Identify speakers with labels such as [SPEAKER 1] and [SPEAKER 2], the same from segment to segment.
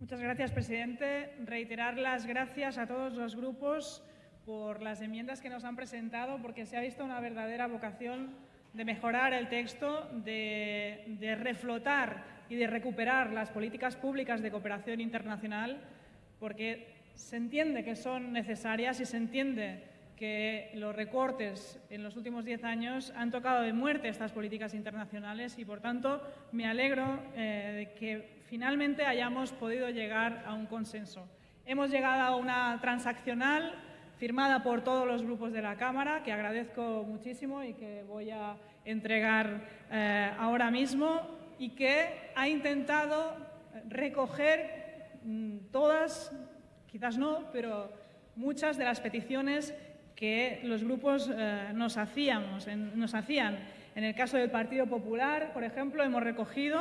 [SPEAKER 1] Muchas gracias, presidente. Reiterar las gracias a todos los grupos por las enmiendas que nos han presentado, porque se ha visto una verdadera vocación de mejorar el texto, de reflotar y de recuperar las políticas públicas de cooperación internacional, porque se entiende que son necesarias y se entiende que los recortes en los últimos diez años han tocado de muerte estas políticas internacionales y, por tanto, me alegro eh, de que finalmente hayamos podido llegar a un consenso. Hemos llegado a una transaccional firmada por todos los grupos de la Cámara, que agradezco muchísimo y que voy a entregar eh, ahora mismo, y que ha intentado recoger mm, todas, quizás no, pero muchas de las peticiones que los grupos eh, nos, hacíamos, nos hacían. En el caso del Partido Popular, por ejemplo, hemos recogido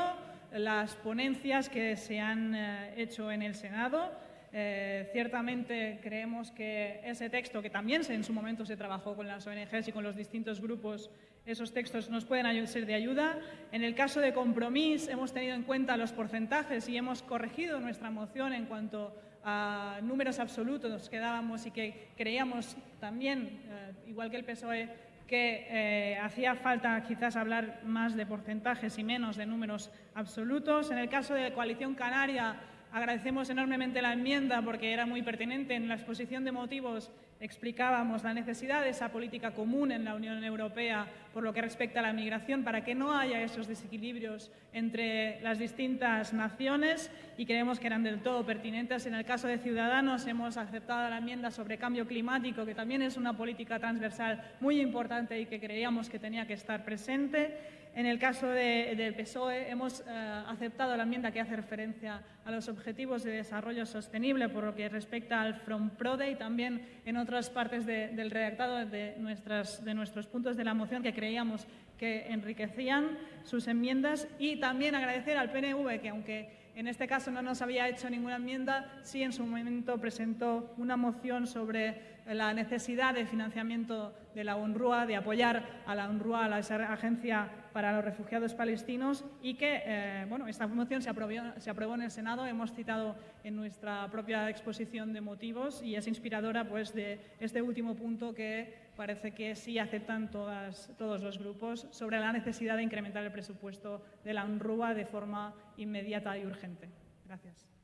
[SPEAKER 1] las ponencias que se han eh, hecho en el Senado. Eh, ciertamente creemos que ese texto, que también en su momento se trabajó con las ONGs y con los distintos grupos, esos textos nos pueden ser de ayuda. En el caso de compromiso hemos tenido en cuenta los porcentajes y hemos corregido nuestra moción en cuanto a números absolutos que dábamos y que creíamos también, eh, igual que el PSOE, que eh, hacía falta quizás hablar más de porcentajes y menos de números absolutos. En el caso de Coalición Canaria, agradecemos enormemente la enmienda porque era muy pertinente. En la exposición de motivos explicábamos la necesidad de esa política común en la Unión Europea por lo que respecta a la migración para que no haya esos desequilibrios entre las distintas naciones y creemos que eran del todo pertinentes. En el caso de Ciudadanos hemos aceptado la enmienda sobre cambio climático, que también es una política transversal muy importante y que creíamos que tenía que estar presente. En el caso del PSOE hemos eh, aceptado la enmienda que hace referencia a los objetivos de desarrollo sostenible por lo que respecta al From Prode y también en otras partes del redactado de, nuestras, de nuestros puntos de la moción que creíamos que enriquecían sus enmiendas. Y también agradecer al PNV que aunque en este caso no nos había hecho ninguna enmienda, sí en su momento presentó una moción sobre la necesidad de financiamiento de la UNRWA, de apoyar a la UNRWA, a la Agencia para los Refugiados Palestinos, y que eh, bueno, esta moción se aprobó, se aprobó, en el Senado, hemos citado en nuestra propia exposición de motivos y es inspiradora pues, de este último punto que parece que sí aceptan todas, todos los grupos sobre la necesidad de incrementar el presupuesto de la UNRWA de forma inmediata y urgente. Gracias.